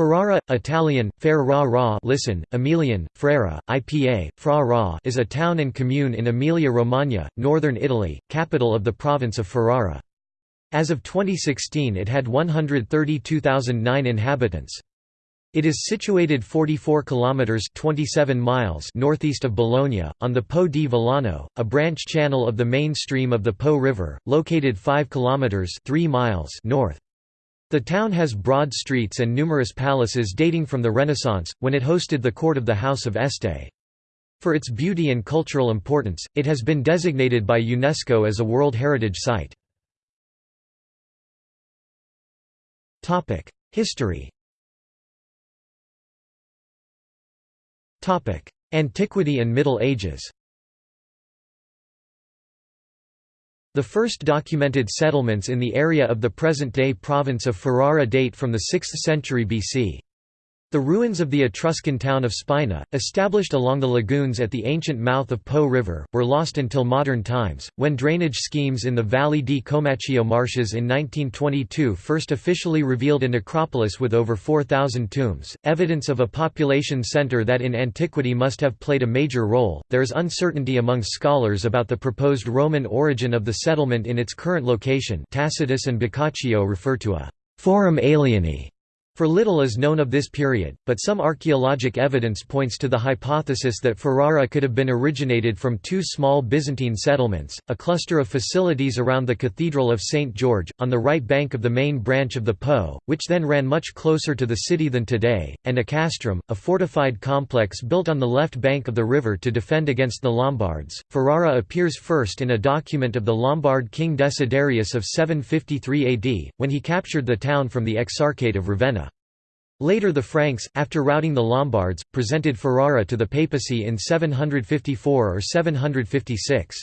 Ferrara, Italian, Fer ra ra listen, Emilian, Frera, IPA, Fra ra is a town and commune in Emilia-Romagna, northern Italy, capital of the province of Ferrara. As of 2016 it had 132,009 inhabitants. It is situated 44 kilometers 27 miles northeast of Bologna on the Po di Volano, a branch channel of the main stream of the Po River, located 5 kilometers 3 miles north. The town has broad streets and numerous palaces dating from the Renaissance, when it hosted the court of the House of Este. For its beauty and cultural importance, it has been designated by UNESCO as a World Heritage Site. History Antiquity and Middle Ages The first documented settlements in the area of the present-day province of Ferrara date from the 6th century BC. The ruins of the Etruscan town of Spina, established along the lagoons at the ancient mouth of Po River, were lost until modern times, when drainage schemes in the Valle di Comacchio marshes in 1922 first officially revealed a necropolis with over 4,000 tombs, evidence of a population center that in antiquity must have played a major role. There is uncertainty among scholars about the proposed Roman origin of the settlement in its current location. Tacitus and Boccaccio refer to a forum alieni for little is known of this period, but some archaeologic evidence points to the hypothesis that Ferrara could have been originated from two small Byzantine settlements, a cluster of facilities around the Cathedral of St. George, on the right bank of the main branch of the Po, which then ran much closer to the city than today, and a castrum, a fortified complex built on the left bank of the river to defend against the Lombards. Ferrara appears first in a document of the Lombard king Desiderius of 753 AD, when he captured the town from the Exarchate of Ravenna. Later the Franks, after routing the Lombards, presented Ferrara to the papacy in 754 or 756.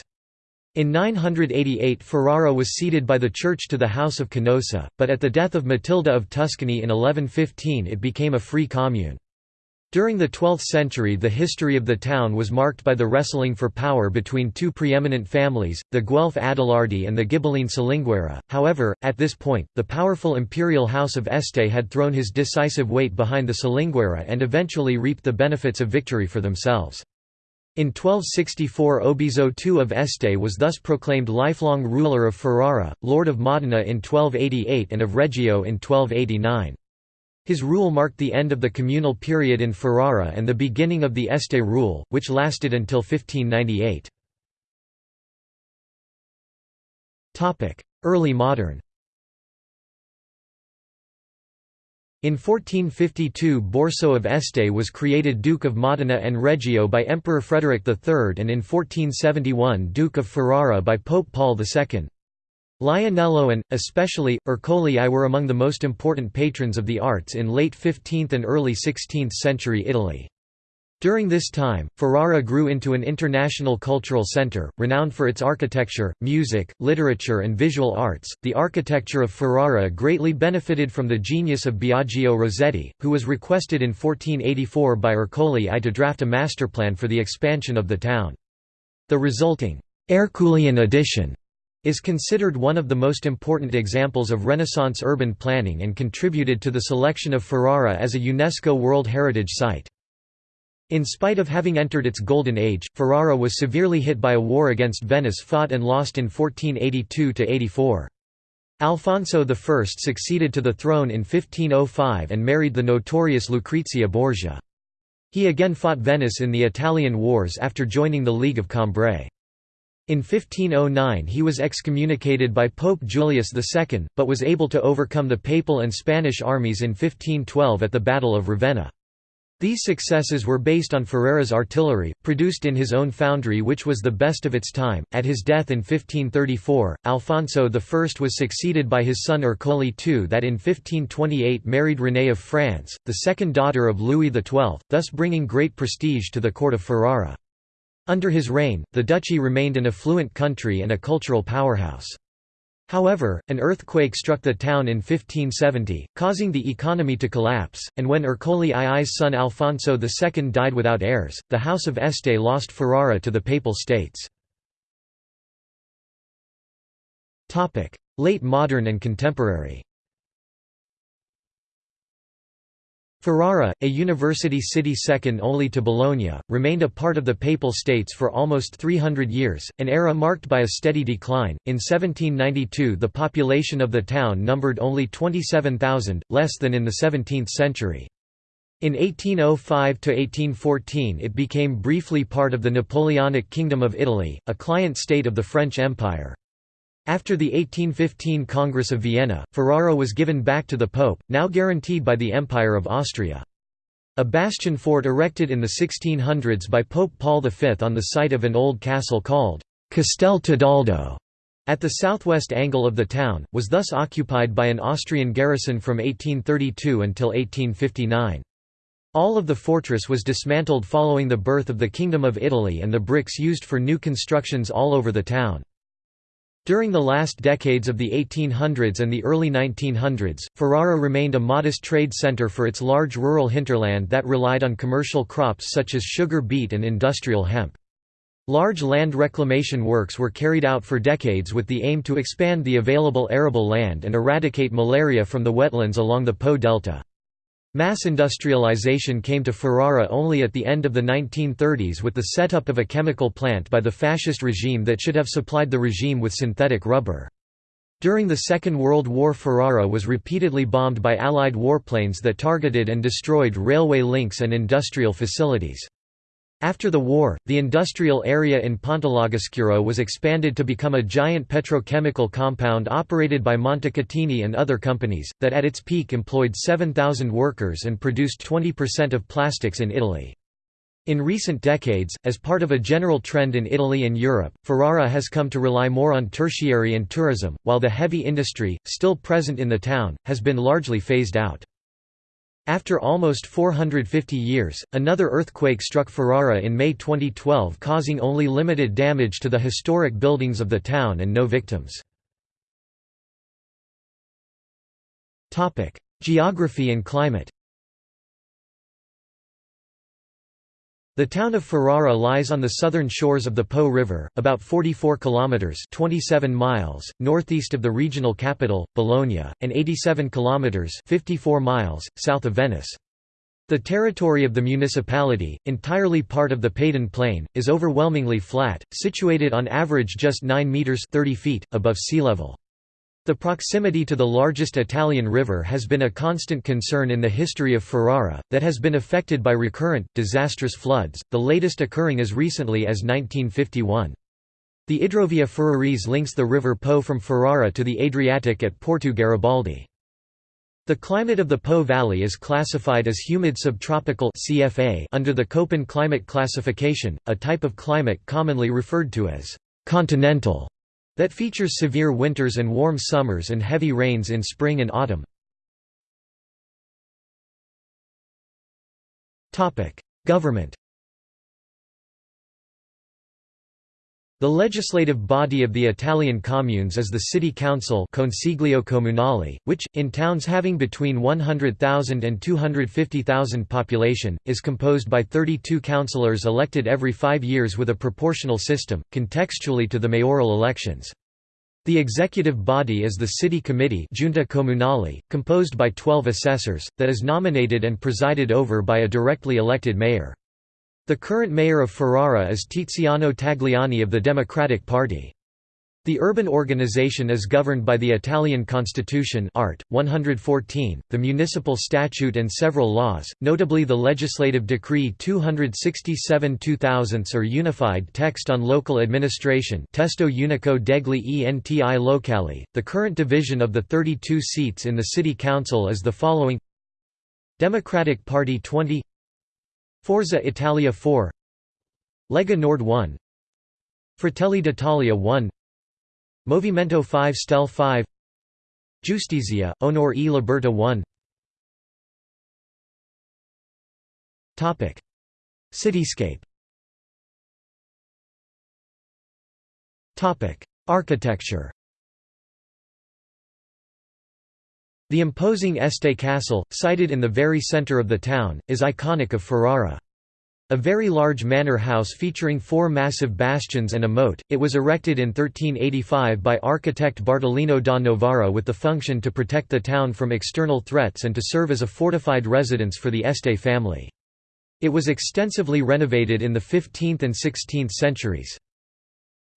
In 988 Ferrara was ceded by the Church to the House of Canossa, but at the death of Matilda of Tuscany in 1115 it became a free commune. During the 12th century the history of the town was marked by the wrestling for power between two preeminent families, the Guelph Adelardi and the Ghibelline Salinguerra. However, at this point, the powerful imperial house of Este had thrown his decisive weight behind the Salinguerra and eventually reaped the benefits of victory for themselves. In 1264 Obizo II of Este was thus proclaimed lifelong ruler of Ferrara, lord of Modena in 1288 and of Reggio in 1289. His rule marked the end of the communal period in Ferrara and the beginning of the Este rule, which lasted until 1598. Early modern In 1452 Borso of Este was created Duke of Modena and Reggio by Emperor Frederick III and in 1471 Duke of Ferrara by Pope Paul II. Lionello and, especially, Ercole I were among the most important patrons of the arts in late 15th and early 16th century Italy. During this time, Ferrara grew into an international cultural center, renowned for its architecture, music, literature, and visual arts. The architecture of Ferrara greatly benefited from the genius of Biagio Rossetti, who was requested in 1484 by Ercole I to draft a master plan for the expansion of the town. The resulting Erculean Addition is considered one of the most important examples of Renaissance urban planning and contributed to the selection of Ferrara as a UNESCO World Heritage Site. In spite of having entered its golden age, Ferrara was severely hit by a war against Venice fought and lost in 1482–84. Alfonso I succeeded to the throne in 1505 and married the notorious Lucrezia Borgia. He again fought Venice in the Italian Wars after joining the League of Cambrai. In 1509 he was excommunicated by Pope Julius II, but was able to overcome the Papal and Spanish armies in 1512 at the Battle of Ravenna. These successes were based on Ferrara's artillery, produced in his own foundry which was the best of its time. At his death in 1534, Alfonso I was succeeded by his son Ercole II that in 1528 married Renée of France, the second daughter of Louis XII, thus bringing great prestige to the court of Ferrara. Under his reign, the duchy remained an affluent country and a cultural powerhouse. However, an earthquake struck the town in 1570, causing the economy to collapse, and when Ercole II's son Alfonso II died without heirs, the House of Este lost Ferrara to the Papal States. Late modern and contemporary Ferrara, a university city second only to Bologna, remained a part of the Papal States for almost 300 years, an era marked by a steady decline. In 1792, the population of the town numbered only 27,000, less than in the 17th century. In 1805–1814 it became briefly part of the Napoleonic Kingdom of Italy, a client state of the French Empire. After the 1815 Congress of Vienna, Ferrara was given back to the Pope, now guaranteed by the Empire of Austria. A bastion fort erected in the 1600s by Pope Paul V on the site of an old castle called Castel Tedaldo at the southwest angle of the town, was thus occupied by an Austrian garrison from 1832 until 1859. All of the fortress was dismantled following the birth of the Kingdom of Italy and the bricks used for new constructions all over the town. During the last decades of the 1800s and the early 1900s, Ferrara remained a modest trade center for its large rural hinterland that relied on commercial crops such as sugar beet and industrial hemp. Large land reclamation works were carried out for decades with the aim to expand the available arable land and eradicate malaria from the wetlands along the Po Delta. Mass industrialization came to Ferrara only at the end of the 1930s with the setup of a chemical plant by the fascist regime that should have supplied the regime with synthetic rubber. During the Second World War Ferrara was repeatedly bombed by Allied warplanes that targeted and destroyed railway links and industrial facilities. After the war, the industrial area in Pontelagoscuro was expanded to become a giant petrochemical compound operated by Montecatini and other companies, that at its peak employed 7,000 workers and produced 20% of plastics in Italy. In recent decades, as part of a general trend in Italy and Europe, Ferrara has come to rely more on tertiary and tourism, while the heavy industry, still present in the town, has been largely phased out. After almost 450 years, another earthquake struck Ferrara in May 2012 causing only limited damage to the historic buildings of the town and no victims. Geography and climate The town of Ferrara lies on the southern shores of the Po River, about 44 kilometers (27 miles) northeast of the regional capital, Bologna, and 87 kilometers (54 miles) south of Venice. The territory of the municipality, entirely part of the Padan Plain, is overwhelmingly flat, situated on average just 9 meters (30 feet) above sea level. The proximity to the largest Italian river has been a constant concern in the history of Ferrara, that has been affected by recurrent, disastrous floods, the latest occurring as recently as 1951. The Idrovia Ferrarese links the River Po from Ferrara to the Adriatic at Porto Garibaldi. The climate of the Po Valley is classified as humid subtropical CFA under the Köppen climate classification, a type of climate commonly referred to as continental that features severe winters and warm summers and heavy rains in spring and autumn. Government The legislative body of the Italian communes is the city council Consiglio Comunale, which, in towns having between 100,000 and 250,000 population, is composed by 32 councillors elected every five years with a proportional system, contextually to the mayoral elections. The executive body is the city committee Giunta Comunale, composed by 12 assessors, that is nominated and presided over by a directly elected mayor. The current mayor of Ferrara is Tiziano Tagliani of the Democratic Party. The urban organization is governed by the Italian Constitution Art. 114, the municipal statute and several laws, notably the legislative decree 267 2000 or Unified Text on Local Administration Testo Unico degli enti locali. The current division of the 32 seats in the city council is the following Democratic Party 20 Forza Italia 4 Lega Nord 1 Fratelli d'Italia 1 Movimento 5 Stel 5 Giustizia, Onor e Libertà 1 Cityscape. Architecture The imposing Este Castle, sited in the very centre of the town, is iconic of Ferrara. A very large manor house featuring four massive bastions and a moat, it was erected in 1385 by architect Bartolino da Novara with the function to protect the town from external threats and to serve as a fortified residence for the Este family. It was extensively renovated in the 15th and 16th centuries.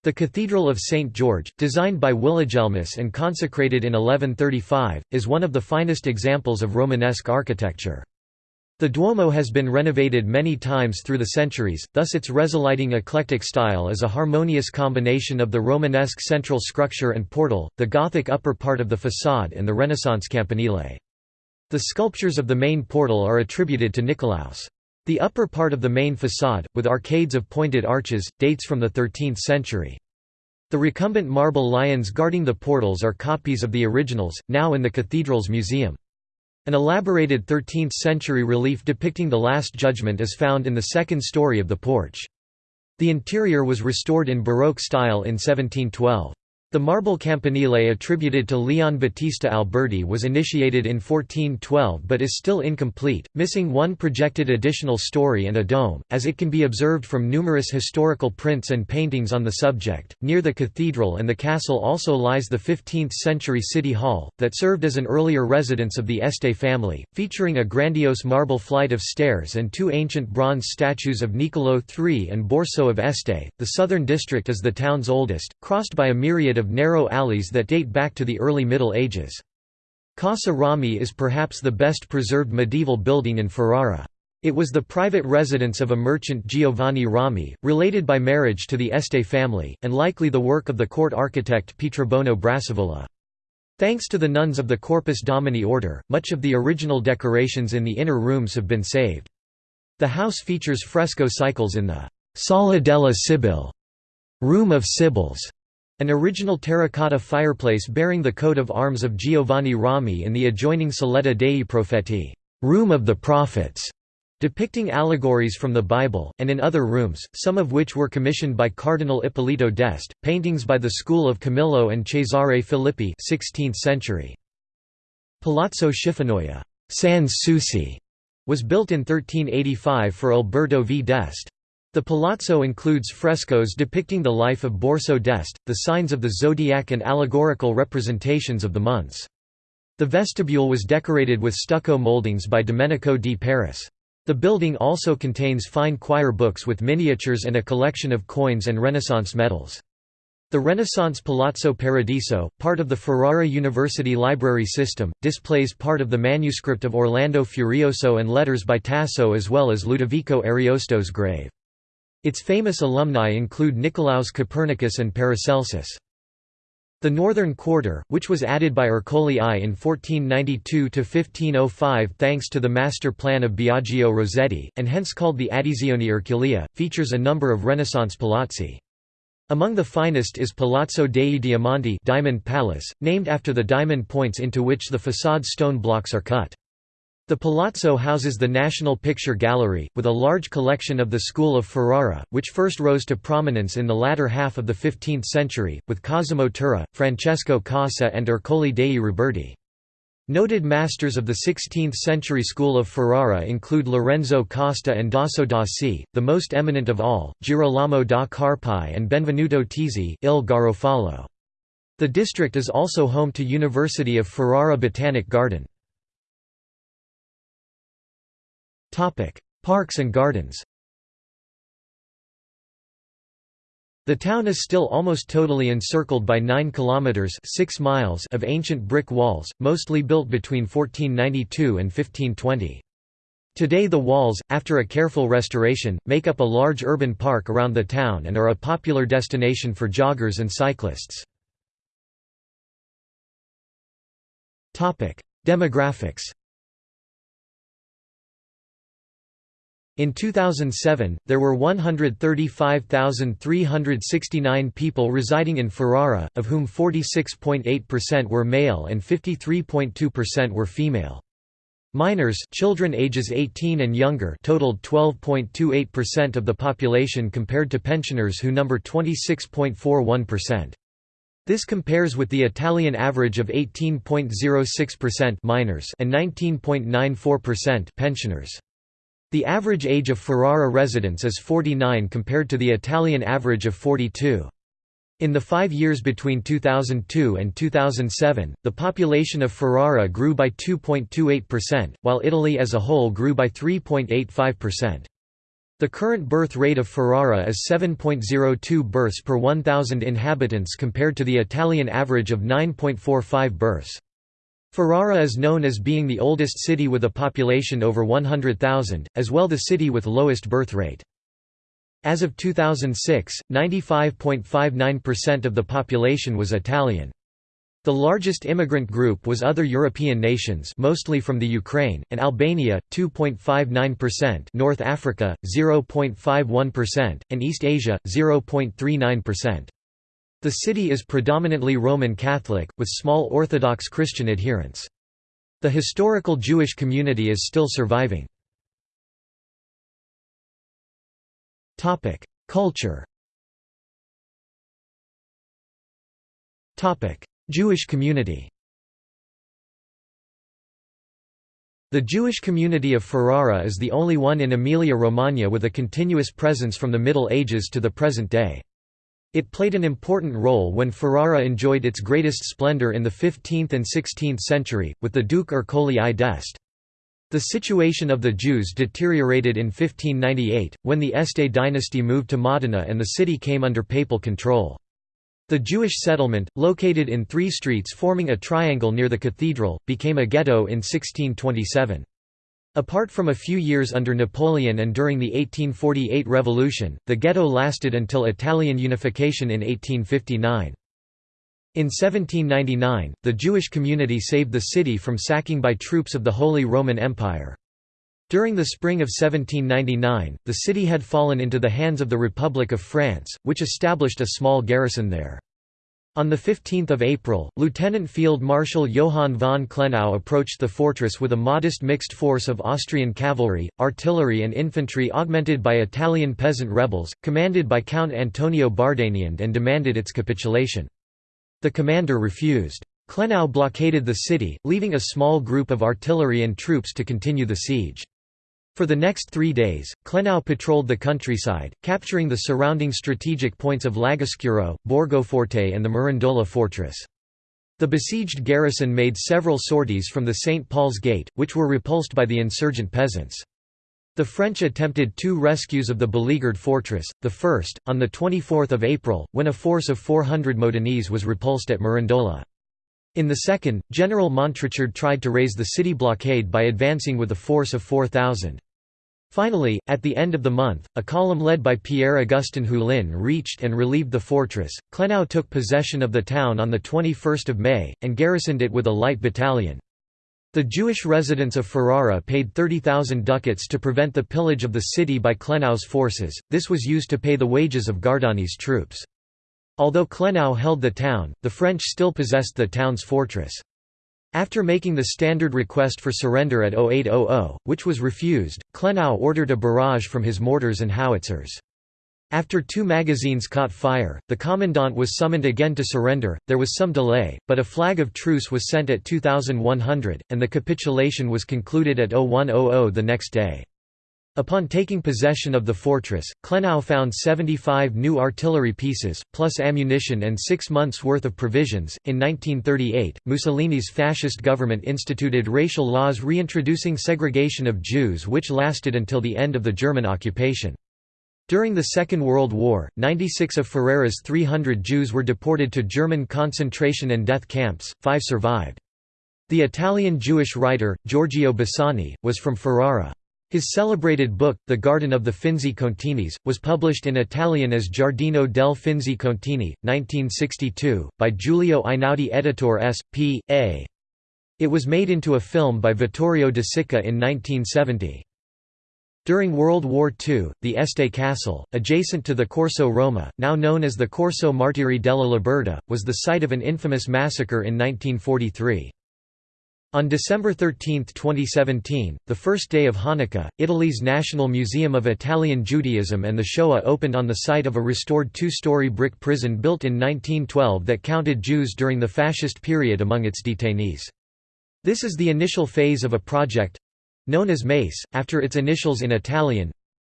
The Cathedral of St. George, designed by Willigelmus and consecrated in 1135, is one of the finest examples of Romanesque architecture. The Duomo has been renovated many times through the centuries, thus its resulting eclectic style is a harmonious combination of the Romanesque central structure and portal, the Gothic upper part of the façade and the Renaissance campanile. The sculptures of the main portal are attributed to Nicolaus. The upper part of the main façade, with arcades of pointed arches, dates from the 13th century. The recumbent marble lions guarding the portals are copies of the originals, now in the cathedral's museum. An elaborated 13th-century relief depicting the Last Judgment is found in the second story of the porch. The interior was restored in Baroque style in 1712. The marble campanile attributed to Leon Battista Alberti was initiated in 1412 but is still incomplete, missing one projected additional story and a dome, as it can be observed from numerous historical prints and paintings on the subject. Near the cathedral and the castle also lies the 15th century city hall, that served as an earlier residence of the Este family, featuring a grandiose marble flight of stairs and two ancient bronze statues of Niccolò III and Borso of Este. The southern district is the town's oldest, crossed by a myriad of narrow alleys that date back to the early Middle Ages. Casa Rami is perhaps the best preserved medieval building in Ferrara. It was the private residence of a merchant Giovanni Rami, related by marriage to the Este family, and likely the work of the court architect Pietrobono Brassavola. Thanks to the nuns of the Corpus Domini order, much of the original decorations in the inner rooms have been saved. The house features fresco cycles in the Sala della Sibylle room of Sibyls, an original terracotta fireplace bearing the coat of arms of Giovanni Rami in the adjoining Saletta dei Profeti room of the prophets", depicting allegories from the Bible, and in other rooms, some of which were commissioned by Cardinal Ippolito d'Este, paintings by the school of Camillo and Cesare Filippi 16th century. Palazzo Schifanoia Sans Souci", was built in 1385 for Alberto V d'Este. The palazzo includes frescoes depicting the life of Borso d'Este, the signs of the zodiac and allegorical representations of the months. The vestibule was decorated with stucco moldings by Domenico di Paris. The building also contains fine choir books with miniatures and a collection of coins and Renaissance medals. The Renaissance Palazzo Paradiso, part of the Ferrara University library system, displays part of the manuscript of Orlando Furioso and letters by Tasso as well as Ludovico Ariosto's grave. Its famous alumni include Nicolaus Copernicus and Paracelsus. The northern quarter, which was added by Ercole I in 1492–1505 thanks to the master plan of Biagio Rossetti, and hence called the Addizione Erculea, features a number of Renaissance palazzi. Among the finest is Palazzo dei Diamanti Diamond Palace, named after the diamond points into which the façade stone blocks are cut. The palazzo houses the National Picture Gallery, with a large collection of the school of Ferrara, which first rose to prominence in the latter half of the 15th century, with Cosimo Tura, Francesco Cossa and Ercole dei Roberti. Noted masters of the 16th-century school of Ferrara include Lorenzo Costa and Dosso Dossi, the most eminent of all, Girolamo da Carpi and Benvenuto Tisi il Garofalo. The district is also home to University of Ferrara Botanic Garden. Parks and gardens The town is still almost totally encircled by 9 kilometers 6 miles of ancient brick walls, mostly built between 1492 and 1520. Today the walls, after a careful restoration, make up a large urban park around the town and are a popular destination for joggers and cyclists. Demographics In 2007, there were 135,369 people residing in Ferrara, of whom 46.8% were male and 53.2% were female. Minors children ages 18 and younger totaled 12.28% of the population compared to pensioners who number 26.41%. This compares with the Italian average of 18.06% minors and 19.94% pensioners. The average age of Ferrara residents is 49 compared to the Italian average of 42. In the five years between 2002 and 2007, the population of Ferrara grew by 2.28%, while Italy as a whole grew by 3.85%. The current birth rate of Ferrara is 7.02 births per 1,000 inhabitants compared to the Italian average of 9.45 births. Ferrara is known as being the oldest city with a population over 100,000, as well the city with lowest birth rate. As of 2006, 95.59% of the population was Italian. The largest immigrant group was other European nations mostly from the Ukraine, and Albania, 2.59% North Africa, 0.51%, and East Asia, 0.39%. The city is predominantly Roman Catholic, with small Orthodox Christian adherents. The historical Jewish community is still surviving. Culture Jewish community The Jewish community of Ferrara is the only one in Emilia-Romagna with a continuous presence from the Middle Ages to the present day. It played an important role when Ferrara enjoyed its greatest splendor in the 15th and 16th century, with the Duke Ercole I d'Este. The situation of the Jews deteriorated in 1598, when the Este dynasty moved to Modena and the city came under papal control. The Jewish settlement, located in three streets forming a triangle near the cathedral, became a ghetto in 1627. Apart from a few years under Napoleon and during the 1848 revolution, the ghetto lasted until Italian unification in 1859. In 1799, the Jewish community saved the city from sacking by troops of the Holy Roman Empire. During the spring of 1799, the city had fallen into the hands of the Republic of France, which established a small garrison there. On 15 April, Lieutenant Field Marshal Johann von Klenau approached the fortress with a modest mixed force of Austrian cavalry, artillery and infantry augmented by Italian peasant rebels, commanded by Count Antonio Bardanian and demanded its capitulation. The commander refused. Klenau blockaded the city, leaving a small group of artillery and troops to continue the siege. For the next three days, Klenau patrolled the countryside, capturing the surrounding strategic points of Lagoscuro, Borgoforte and the Mirandola fortress. The besieged garrison made several sorties from the St. Paul's Gate, which were repulsed by the insurgent peasants. The French attempted two rescues of the beleaguered fortress, the first, on 24 April, when a force of 400 Modenese was repulsed at Mirandola. In the second, General Montrichard tried to raise the city blockade by advancing with a force of 4,000. Finally, at the end of the month, a column led by Pierre-Augustin Hulin reached and relieved the fortress. Klenau took possession of the town on the 21 May, and garrisoned it with a light battalion. The Jewish residents of Ferrara paid 30,000 ducats to prevent the pillage of the city by Klenau's forces, this was used to pay the wages of Gardani's troops. Although Klenau held the town, the French still possessed the town's fortress. After making the standard request for surrender at 0800, which was refused, Klenau ordered a barrage from his mortars and howitzers. After two magazines caught fire, the commandant was summoned again to surrender. There was some delay, but a flag of truce was sent at 2100, and the capitulation was concluded at 0100 the next day. Upon taking possession of the fortress, Klenau found 75 new artillery pieces, plus ammunition and six months' worth of provisions. In 1938, Mussolini's fascist government instituted racial laws reintroducing segregation of Jews, which lasted until the end of the German occupation. During the Second World War, 96 of Ferrara's 300 Jews were deported to German concentration and death camps, five survived. The Italian Jewish writer, Giorgio Bassani, was from Ferrara. His celebrated book, The Garden of the Finzi Continis, was published in Italian as Giardino del Finzi Contini, 1962, by Giulio Einaudi Editor S. P. A. It was made into a film by Vittorio De Sica in 1970. During World War II, the Este Castle, adjacent to the Corso Roma, now known as the Corso Martiri della Libertà, was the site of an infamous massacre in 1943. On December 13, 2017, the first day of Hanukkah, Italy's National Museum of Italian Judaism and the Shoah opened on the site of a restored two-story brick prison built in 1912 that counted Jews during the fascist period among its detainees. This is the initial phase of a project Known as MACE, after its initials in Italian,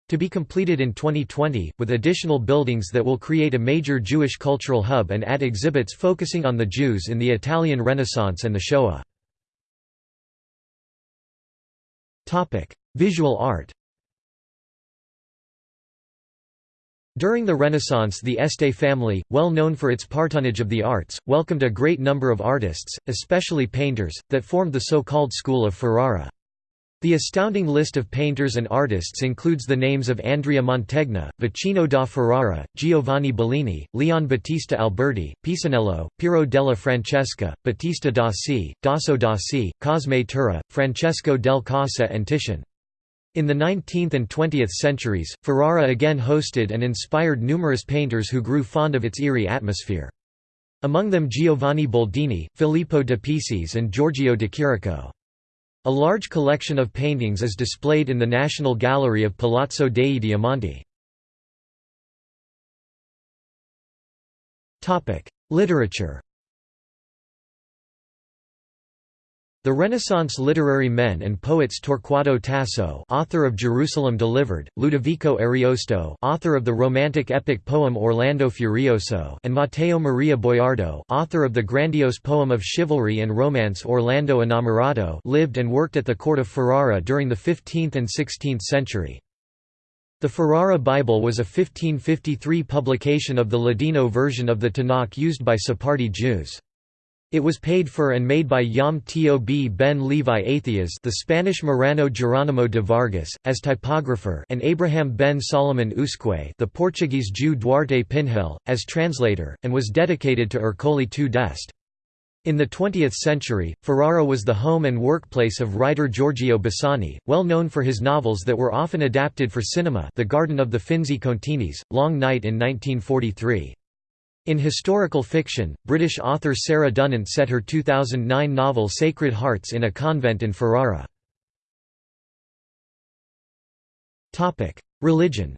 to be completed in 2020, with additional buildings that will create a major Jewish cultural hub and add exhibits focusing on the Jews in the Italian Renaissance and the Shoah. Visual art During the Renaissance the Este family, well known for its patronage of the arts, welcomed a great number of artists, especially painters, that formed the so-called School of Ferrara. The astounding list of painters and artists includes the names of Andrea Mantegna, Vicino da Ferrara, Giovanni Bellini, Leon Battista Alberti, Pisanello, Piero della Francesca, Battista Dossi, Dosso Dossi, Cosme Tura, Francesco del Cossa and Titian. In the 19th and 20th centuries, Ferrara again hosted and inspired numerous painters who grew fond of its eerie atmosphere. Among them Giovanni Boldini, Filippo de Pisis and Giorgio de Chirico. A large collection of paintings is displayed in the National Gallery of Palazzo dei Diamanti. Literature The Renaissance literary men and poets Torquato Tasso, author of Jerusalem Delivered, Ludovico Ariosto, author of the romantic epic poem Orlando Furioso, and Matteo Maria Boiardo, author of the grandiose poem of chivalry and romance Orlando Innamorato, lived and worked at the court of Ferrara during the 15th and 16th century. The Ferrara Bible was a 1553 publication of the Ladino version of the Tanakh used by Sephardi Jews. It was paid for and made by Yom Tob ben Levi Athias the Spanish Marrano Geronimo de Vargas, as typographer and Abraham ben Solomon Usque the Portuguese Jew Duarte Pinhel, as translator, and was dedicated to Ercole II d'Este. In the 20th century, Ferrara was the home and workplace of writer Giorgio Bassani, well known for his novels that were often adapted for cinema The Garden of the Finzi Continis, Long Night in 1943. In historical fiction, British author Sarah Dunant set her 2009 novel Sacred Hearts in a convent in Ferrara. Religion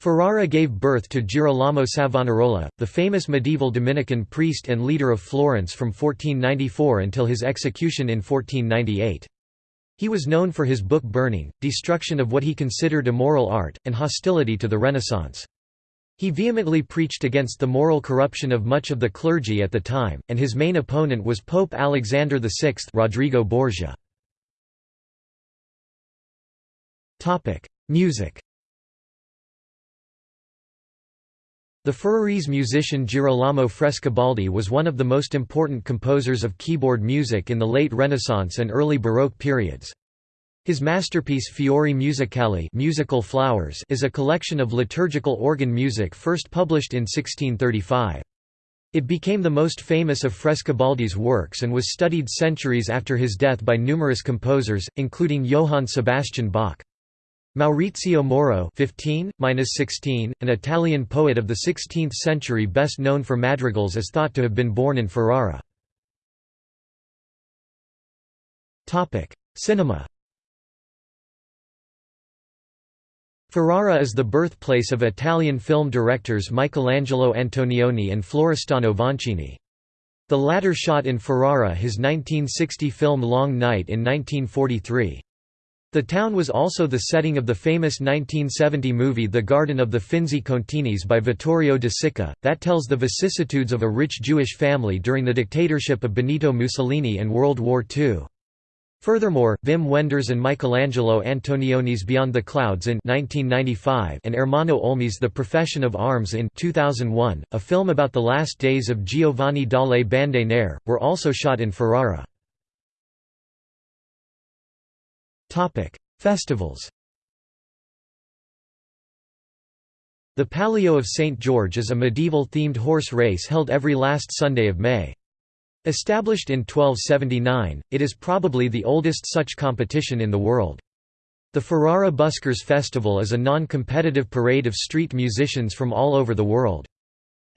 Ferrara gave birth to Girolamo Savonarola, the famous medieval Dominican priest and leader of Florence from 1494 until his execution in 1498. He was known for his book burning, destruction of what he considered immoral art, and hostility to the Renaissance. He vehemently preached against the moral corruption of much of the clergy at the time, and his main opponent was Pope Alexander VI Rodrigo Borgia. Music The Ferrarese musician Girolamo Frescobaldi was one of the most important composers of keyboard music in the late Renaissance and early Baroque periods. His masterpiece Fiori Musicali musical flowers is a collection of liturgical organ music first published in 1635. It became the most famous of Frescobaldi's works and was studied centuries after his death by numerous composers, including Johann Sebastian Bach. Maurizio Moro 15, an Italian poet of the 16th century best known for madrigals is thought to have been born in Ferrara. Cinema Ferrara is the birthplace of Italian film directors Michelangelo Antonioni and Florestano Vancini. The latter shot in Ferrara his 1960 film Long Night in 1943. The town was also the setting of the famous 1970 movie The Garden of the Finzi Continis by Vittorio De Sica, that tells the vicissitudes of a rich Jewish family during the dictatorship of Benito Mussolini and World War II. Furthermore, Wim Wenders and Michelangelo Antonioni's Beyond the Clouds in 1995 and Ermanno Olmi's The Profession of Arms in 2001, a film about the last days of Giovanni dalle Bande Nere, were also shot in Ferrara. Festivals The Palio of St. George is a medieval-themed horse race held every last Sunday of May. Established in 1279, it is probably the oldest such competition in the world. The Ferrara Buskers Festival is a non-competitive parade of street musicians from all over the world.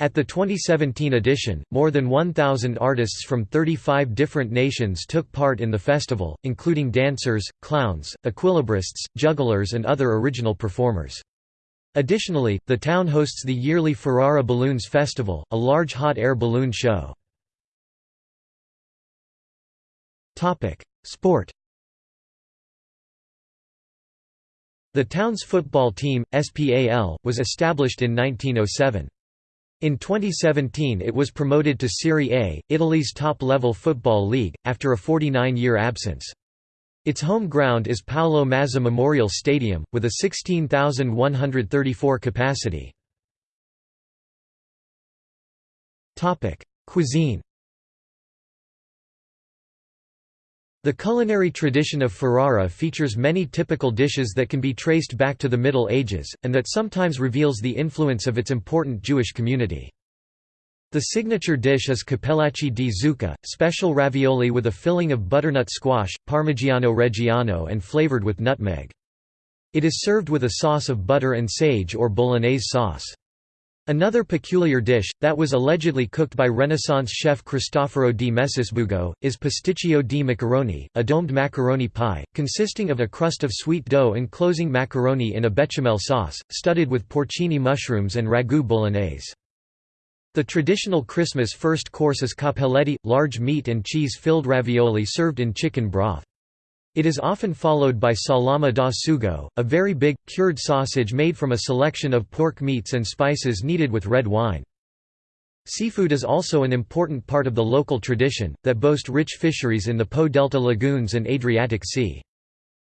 At the 2017 edition, more than 1,000 artists from 35 different nations took part in the festival, including dancers, clowns, equilibrists, jugglers and other original performers. Additionally, the town hosts the yearly Ferrara Balloons Festival, a large hot air balloon show. Sport The town's football team, SPAL, was established in 1907. In 2017 it was promoted to Serie A, Italy's top-level football league, after a 49-year absence. Its home ground is Paolo Mazza Memorial Stadium, with a 16,134 capacity. Cuisine The culinary tradition of Ferrara features many typical dishes that can be traced back to the Middle Ages, and that sometimes reveals the influence of its important Jewish community. The signature dish is cappellacci di zucca, special ravioli with a filling of butternut squash, parmigiano reggiano and flavored with nutmeg. It is served with a sauce of butter and sage or bolognese sauce. Another peculiar dish, that was allegedly cooked by Renaissance chef Cristoforo di Messisbugo, is pasticcio di macaroni, a domed macaroni pie, consisting of a crust of sweet dough enclosing macaroni in a bechamel sauce, studded with porcini mushrooms and ragu bolognese. The traditional Christmas first course is cappelletti, large meat and cheese-filled ravioli served in chicken broth. It is often followed by salama da sugo, a very big, cured sausage made from a selection of pork meats and spices kneaded with red wine. Seafood is also an important part of the local tradition, that boast rich fisheries in the Po Delta lagoons and Adriatic Sea.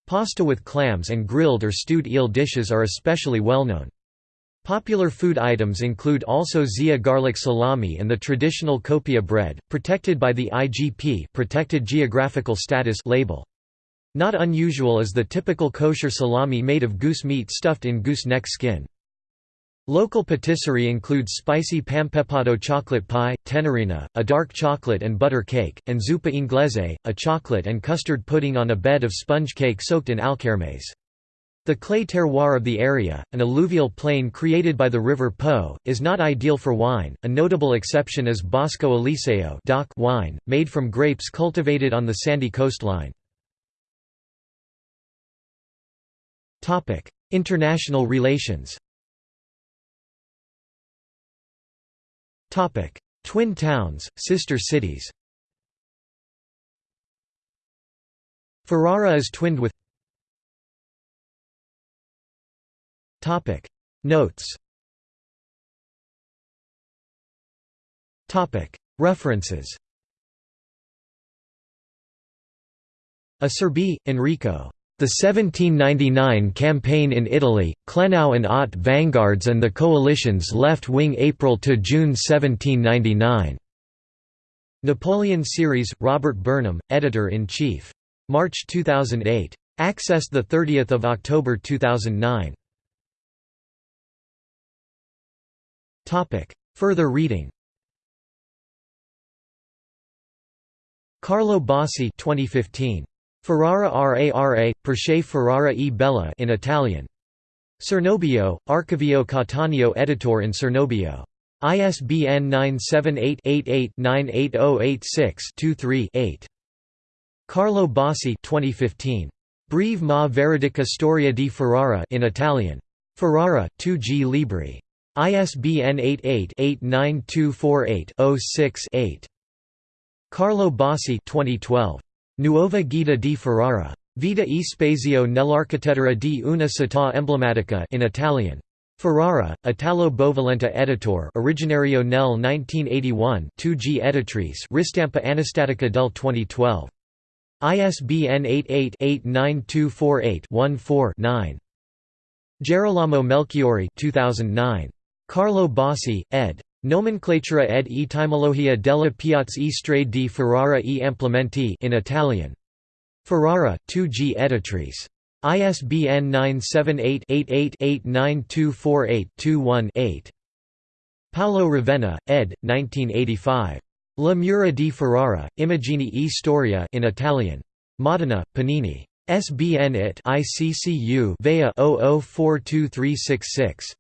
Pasta with clams and grilled or stewed eel dishes are especially well known. Popular food items include also Zia garlic salami and the traditional coppia bread, protected by the IGP protected geographical status label. Not unusual is the typical kosher salami made of goose meat stuffed in goose neck skin. Local patisserie includes spicy pampepado chocolate pie, tenerina, a dark chocolate and butter cake, and zuppa inglese, a chocolate and custard pudding on a bed of sponge cake soaked in alkermes. The clay terroir of the area, an alluvial plain created by the river Po, is not ideal for wine. A notable exception is Bosco Eliseo wine, made from grapes cultivated on the sandy coastline. International relations. Topic Twin towns, sister cities. Ferrara is twinned with Topic Notes. Topic References. Acerbi, Enrico. The 1799 campaign in Italy, Klenau and Ott vanguards and the coalition's left-wing April to June 1799. Napoleon Series, Robert Burnham, Editor-in-Chief. March 2008. Accessed 30 October 2009. Further reading Carlo Bassi 2015. Ferrara Rara, Perche Ferrara e Bella in Italian. Cernobbio, Archivio Cattaneo Editor in Cernobbio. ISBN 978-88-98086-23-8. Carlo Bassi 2015. Breve ma veridica storia di Ferrara in Italian. Ferrara, 2G Libri. ISBN 88-89248-06-8. Carlo Bassi 2012. Nuova Guida di Ferrara. Vita e spazio nell'architettura di una città emblematica in Italian. Ferrara, Italo Bovolenta Editor originario nel 1981 2G Editrice Ristampa Anastatica del 2012. ISBN 88-892481-4-9. Gerolamo Melchiori 2009. Carlo Bossi, ed. Nomenclatura ed etimologia della piazza e strade di Ferrara e implementi in Italian. Ferrara, 2G Editrice. ISBN 978-88-89248218-8. Paolo Ravenna, ed. 1985. La Mura di Ferrara, Immagini e Storia in Italian. Modena, Panini. SBN it ICCU Vea 00423666.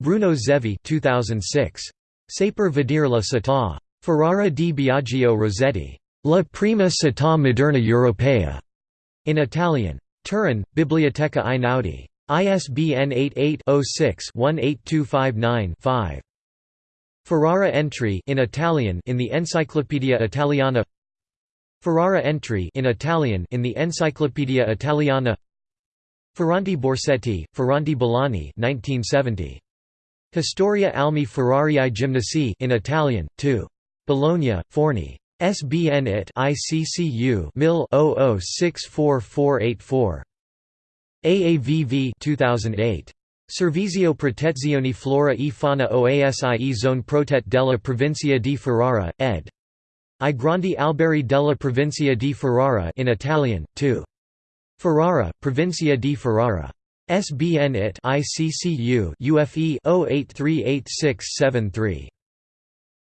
Bruno Zevi 2006. Saper vedere la città. Ferrara di Biagio Rossetti. La prima città moderna europea. In Italian. Turin, Biblioteca Einaudi. ISBN 88-06-18259-5. Ferrara entry in Italian in the Encyclopedia Italiana Ferrara entry in Italian in the Encyclopedia Italiana Ferranti Borsetti, Ferranti Bolani 1970. Historia Almi Ferrarii Gymnasii in Italian, 2. Bologna, Forni. SBN it ICCU MIL 00644484. AAVV 2008. Servizio Protezione Flora e Fauna OASIE Zone Protet della Provincia di Ferrara, ed. I Grandi Alberi della Provincia di Ferrara in Italian, 2. Ferrara, Provincia di Ferrara. SBN it ICCU UFE 08386673.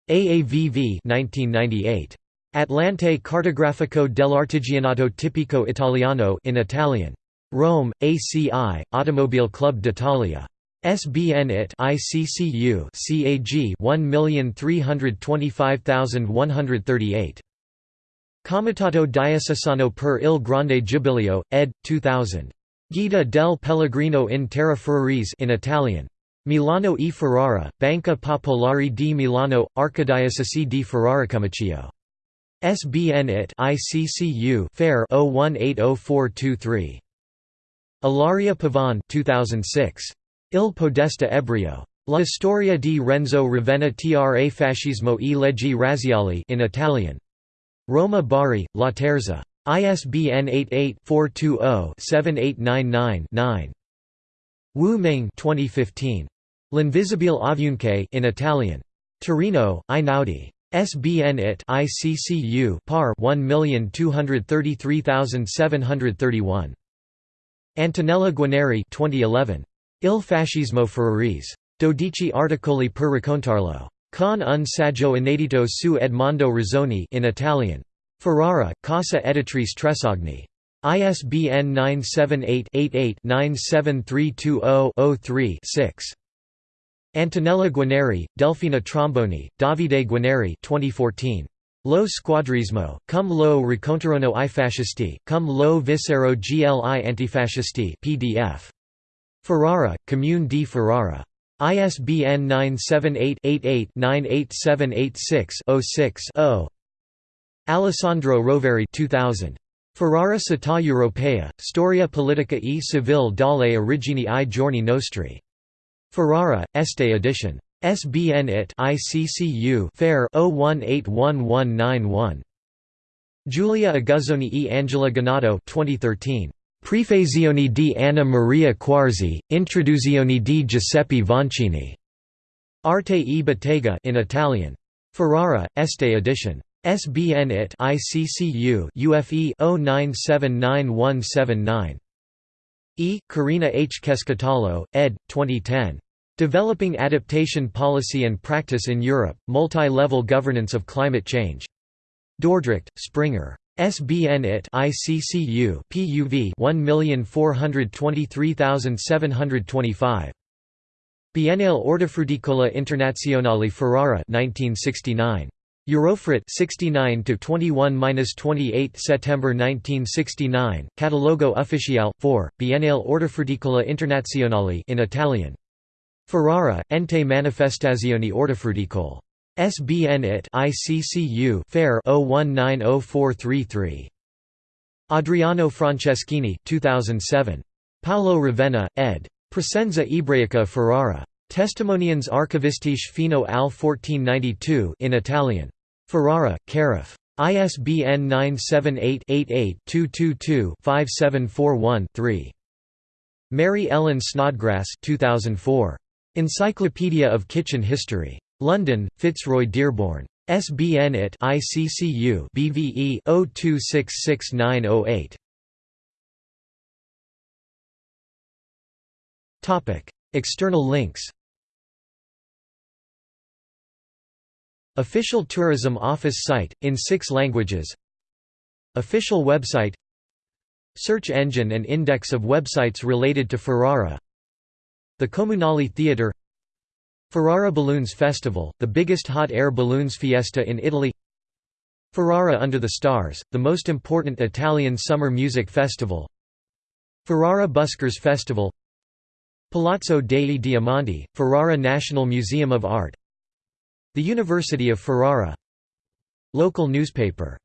AAVV 1998. Atlante Cartografico dell'Artigianato Tipico Italiano in Italian. Rome, ACI, Automobile Club d'Italia. SBN it ICCU CAG 1325138. Comitato Diocesano per il Grande Giubileo, ed. 2000. Guida del Pellegrino in Terra Ferrarese in Italian. Milano e Ferrara, Banca Popolare di Milano, Archidiocesi di Ferrara Comacchio. SBN it ICCU Fair 01804223. Ilaria Pavan 2006. Il Podesta Ebreo. La storia di Renzo Ravenna tra fascismo e leggi razziali in Italian. Roma Bari, Laterza. ISBN 88-420-7899-9. Wu Ming 2015. L'Invisibile in Italian. Torino, Einaudi. SBN it ICCU par 1233731. Antonella Guarneri 2011. Il fascismo ferrarese. Dodici articoli per raccontarlo. Con un saggio inedito su Edmondo Rossoni in Italian. Ferrara, Casa Editrice Tresogni. ISBN 978-88-97320-03-6. Antonella Guarneri, Delfina Tromboni, Davide Guarneri 2014. Lo squadrismo, cum lo riconterono i fascisti, cum lo visero gli antifascisti PDF. Ferrara, Comune di Ferrara. ISBN 978-88-98786-06-0. Alessandro Roveri 2000. Ferrara Città Europea, Storia politica e civile dalle origini ai giorni nostri. Ferrara, Este edition. SBN it ICCU Fair 01811191. Giulia Aguzzoni e Angela Ganato 2013. Prefazione di Anna Maria Quarzi, Introduzione di Giuseppe Vancini. Arte e Bottega in Italian. Ferrara, Este edition. SBN it ICCU UFE 09791179. E. Karina H. Keskitalo, ed. 2010. Developing Adaptation Policy and Practice in Europe, Multi-Level Governance of Climate Change. Dordrecht, Springer. SBN it ICCU PUV 1423725. Biennale Ortofruticola Internazionale Ferrara 1969. Eurofrit 69 to 21-28 September 1969 Catalogo Ufficiale 4 Biennale Ortofruticola Internazionale in Italian Ferrara, Ente Manifestazioni Ortofruticole. SBN it ICCU Fair 01904333. Adriano Franceschini 2007. Paolo Ravenna, ed. Presenza Ebraica Ferrara. Testimonians archivistiche fino al 1492 in Italian. Ferrara, Carif. ISBN 978-88-222-5741-3. Mary Ellen Snodgrass 2004. Encyclopedia of Kitchen History. London, Fitzroy Dearborn. SBN it ICCU BVE 02666908. Topic: External links. Official Tourism Office site in 6 languages. Official website. Search engine and index of websites related to Ferrara. The Comunale Theatre Ferrara Balloons Festival, the biggest hot air balloons fiesta in Italy Ferrara Under the Stars, the most important Italian summer music festival Ferrara Buskers Festival Palazzo dei Diamanti, Ferrara National Museum of Art The University of Ferrara. Local newspaper